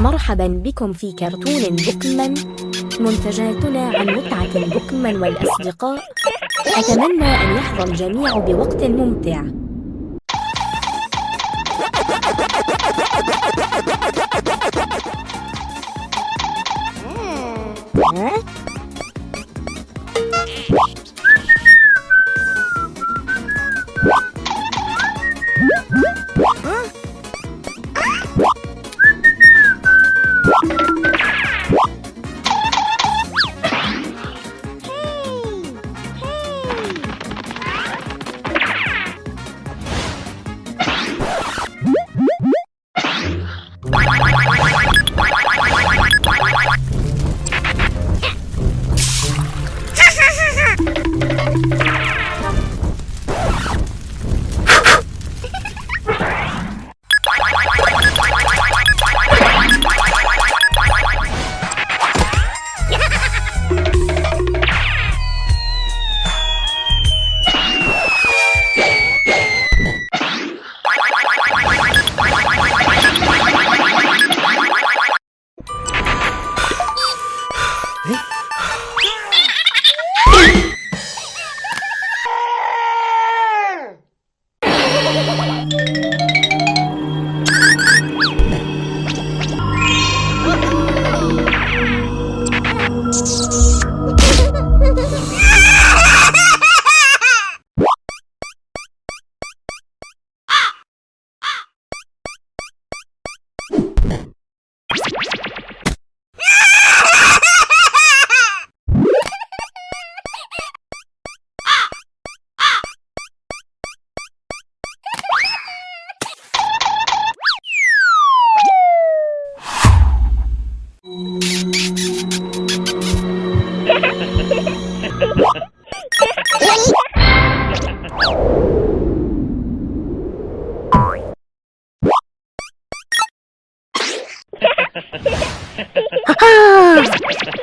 مرحبا بكم في كرتون بوكمان. منتجاتنا عن متعة بوكمان والأصدقاء. أتمنى أن يحظى الجميع بوقت ممتع. Huh? you Ha ha ha!